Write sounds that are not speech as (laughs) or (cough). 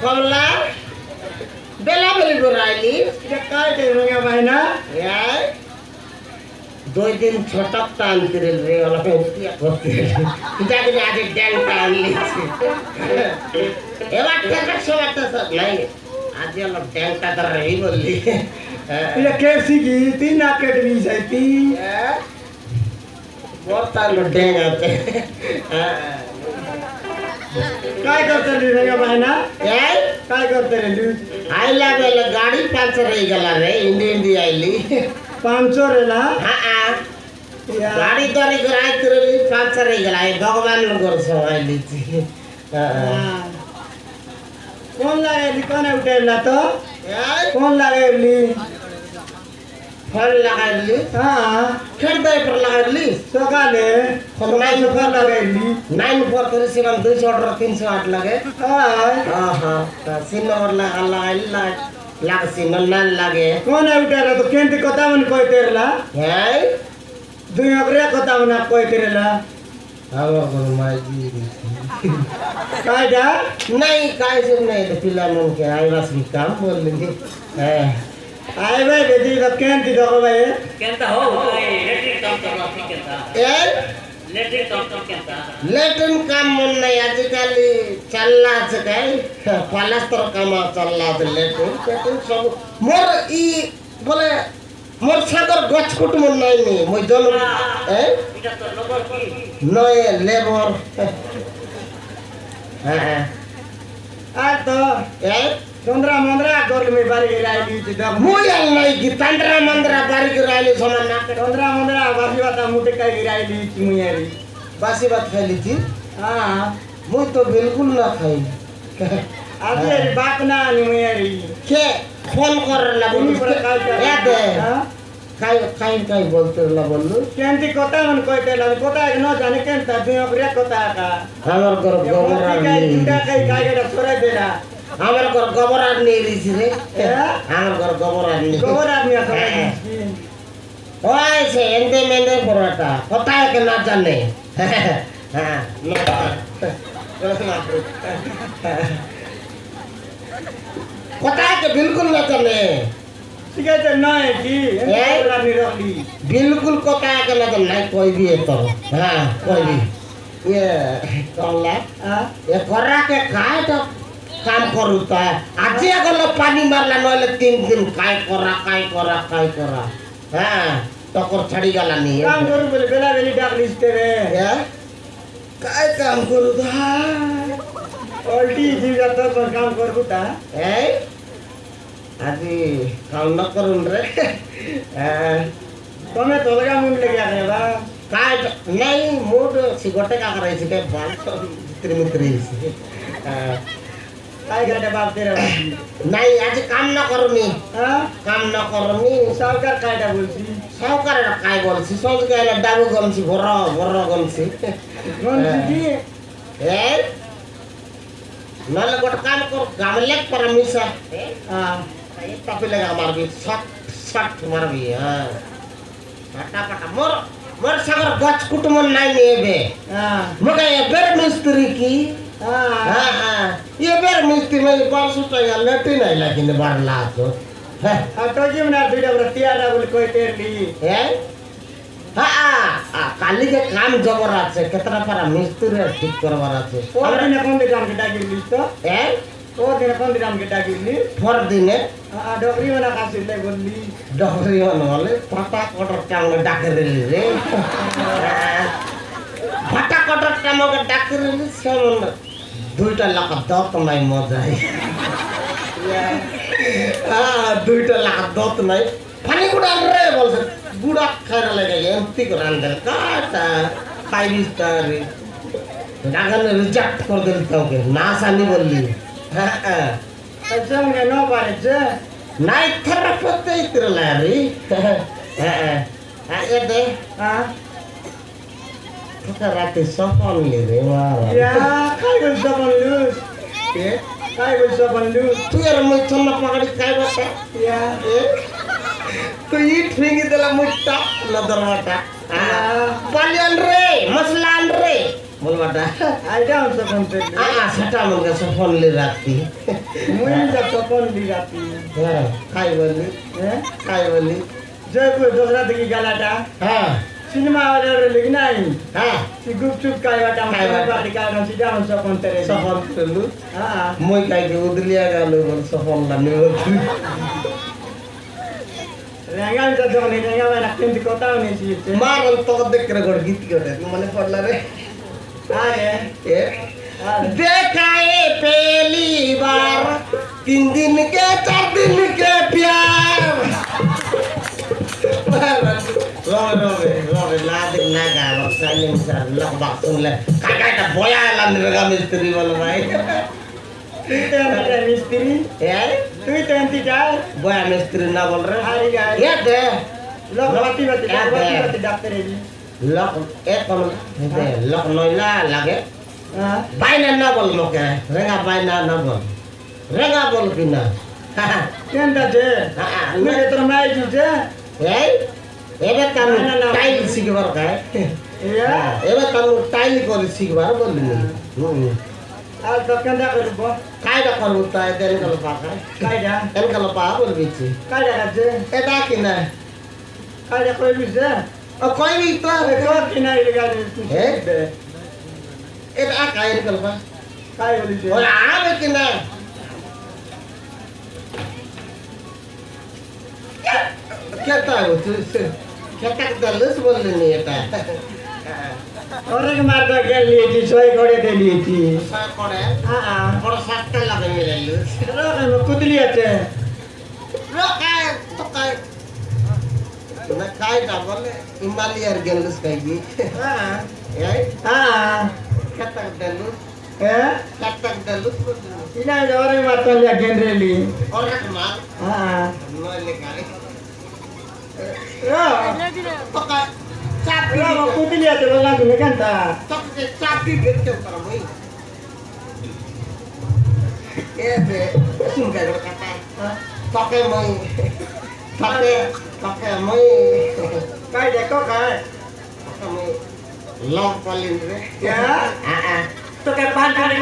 kola. Bela beli gorali jakal ke rongga maina ya. Dua jam cetak tan kirim re ala ya, pe oke kita kira ya. eh, ada jam iya. tan li ewak kata sewak ta sa lai aja lo jam kata rei boli ya kesi gitu nak ke demi jadi ya. Bota lo deng ate. काय करतो रे रे बायना काय? करतो रे तू आयला बेला गाडी पंचर रे गेला रे इंडी इंडी आयली पंचर ला हा गाडी तर एक रात रे पंचर आई गेला भगवान लो गर्छौ आइली कोन लागेली त कोन लागेली फल लगाइली हाँ फिर दही पर लगाइली सकाले नाइन सका लगाएली नाइन फोर थ्री सेवन दुई सौ अठारह तीन सौ आठ लगे हाँ हाँ हाँ तो सिन नंबर लगा लगाइली लाग सिन नाइन लागे कौन उठेला तो केंती कता मन कोई तेरला है दुई अकरे कता मन कोई तेरला हाम्रो घरमा जी काय जा नहीं काय से नहीं तो पिला मन के आईवास भी काम बोल लेंगे है हाय भाई रेडी का केन दी दो तो भाई केन ता हो भाई लेट्रिन काम कर माफ़ी केन ता ए? लेट्रिन काम कर केन ता लेट्रिन काम मन नहीं आजकल चलला छ काय पलस्तर काम चलला छ लेट्रिन पेटिन सब। मोर ई बोले मोर सागर गछ कुट मन नहीं नी मोय जन ए? इटा तो लेबर की? नय लेबर। हाँ हाँ। आ तो ए? चंद्रा मंद्रा कर में बारी गिराई दी थी दम। मुयल नहीं कि तंद्रा मंद्रा बारी गिराइले समान ना चंद्रा मंद्रा बासी बाता मुटे का गिराई दी थी मुयारी बासी बात खाई थी? हाँ। मुझ तो बिल्कुल ना खाई आज ये बात ना नहीं मुयारी के फ़ोन कर ला बोलू? पर काय कर याद है। काई काई काई बोलते ला बोलू? केंती कोता मन कोई तेला कोता न जाने केंता दुई अकरे कोता का। हमार का आदमी जुड़ा कई काय के छोड़े देला আমার ঘর গোবর আপনি এলিছি রে। আমার ঘর গোবর আপনি গোবর আপনি হ্যাঁ। ওই সে এনতে মেনতে পরোটা। কথা একে না জানে? হ্যাঁ। কথা একে বিলকুল না জানে? ঠিক আছে নয় কি? আপনি রাখলি বিলকুল কথা একে না জানে? নাই কই দিয়ে তো। হ্যাঁ কই দিয়ে ইয়ে কল্লা। এ করাকে খায় তো है तो हाँ कोई भी ये कौन हाँ ये करा के काय तो काम करू त आजे गलो पानी मारला नहले तीन दिन काय करा काय करा काय करा हाँ टकर छड़ी गला नहीं काम है करू बोले बेला बेली डाक लिस्ते रे या काय काम करू त उल्टी जी जाता तो काम करू ता ए आदि काम न करून रे हाँ, तुम्हें तो लगा मुंड लगे आ बा काय तो- नहीं मूड सिगोटे का करे छिके बाल मित्री मित्री हाँ, काय गाड्या बाप नाही आज काम না করনি কাম না করনি সরকার কায়টা বলছি সরকার কায় বলছি সরকার ডাবু গমছি ভর ভর গমছি এই নালে গোট কাম কর গামলে পরমিশা পাপি লাগা মারবি সট সট মারবি হ্যাঁ ফাটাফাটা মোর মোর সাগর গছ কুটুম নাই নেবে মোকে এবের মিস্ত্রি কি হ্যাঁ, হ্যাঁ। এবার মিস্তি মানে বারোশো টাকা লেটে নাই লাগিনি বার লাখ কালিকে কাম জবর আছে কেতটা পারা মিস্ত্রি ঠিক করবার আছে। কোন দিন কামকে ডাকিলিস তো? হ্যাঁ। কোন কোন দিন আমাকে ডাকিলি পর হ্যাঁ। দিনে ডগরি মানে কাশিলে বললি। ডগরি মানে বলে পাতা কটর কামকে ডাকে দিলি রে। (laughs) পাতা কটর কামকে ডাকে দিলি সে মনে दुईवटा नै मजा मजाए दुईवटा दत्त नै फाने कुरा रे बोल्छ बुढा खाएर लगाइ एम्तीको रान्दा काटा पाइरी तारे नागाले रिजेक्ट गरिदिनु तपाईँको नासाले बोल्ली जङ्गे छ नाइ थर प्रत्येकतिर लारी यदि राति सपनले रे लुज दबाने लुज ए काय गोष्ट दबाने लुज तू यार काय बस या ए तू ई ठिंग दिला मुट्टा नदर माटा पालियन रे मसलान रे बोल माटा आ जा हम सब आ सटा मन का फोन ले राखती मुई जा तो फोन ले राखती हां काय बोली ए जय को दोसरा देखी गालाटा हां সেটা আমার কাছে ফোন লি রাখতি মুই যা তপন দি রাতি হ্যাঁ খাই বললি হ্যাঁ খাই বললি জয়পুর দোসরা থেকে গালাটা হ্যাঁ সিনেমা হলে লিখ নাই হ্যাঁ সি গুপচুপ খাইবাটা খাইবাটা। খাইবাটা কারণ সিধা হচ্ছে কোন থেকে সফল করলু হ্যাঁ মই কাইকে উদলিয়া গেল বল সফল না নিব রেঙ্গা তো যখন রেঙ্গা মানে কিন্তু কথাও নেই মারল তো দেখ করে গড় গীত করে মানে পড়লা রে আরে এ আরে देखा है पहली बार तीन दिन के चार दिन Long long long latik naga maksanya misal lah bakso lah kakak tak boya lah nerga misteri malam misteri. Ya. Itu yang tiga. Boya misteri na bol ya. Ya deh. Long mati mati mati mati dokter ini. Long eh kamu deh long noila lagi. Bayna na bol mo kaya. Renga bayna na bol. Renga bol kina. Deh. Haha. Ini juga. Hey. এবার তামু মানে tile শিখবার কায় হ্যাঁ, এবার তামু মানে tile করে শিখবার বললি। হ্যাঁ। আর দোকানটা করব কায়দা করব তাই এনকাল পা কায়দা? এনকাল পা বলবি কায়দা কাছে? এটা কিনা কায়দা কইবি যে ও কইবি তো? তো কিনা গাড়ি? এটা কায়দা করবা কায় বলি ওরা আবে কিনা क्या तो और एक मार्ग क्या लिए थी सोए कोड़े दे लिए थी सोए कोड़े हाँ हाँ बड़ा सात कल लगे मिले लूस रो कुत लिए थे रो काय तो काय ना काय ना बोले इमली अर्गेलूस कहीं हाँ यही हाँ क्या तक दलूस हाँ क्या तक दलूस बोलने इन्हें जोरी मार्ग क्या जनरली और एक मार्ग हाँ knowledge Ya. Pakai capi. Ya, waktu itu lihat dulu lagi kan tak. Ya, be. Kata. Pakai mai. Pakai pakai mai. Kayak dekok kan. Pakai mai. Ya. Ah ah. Pakai pantai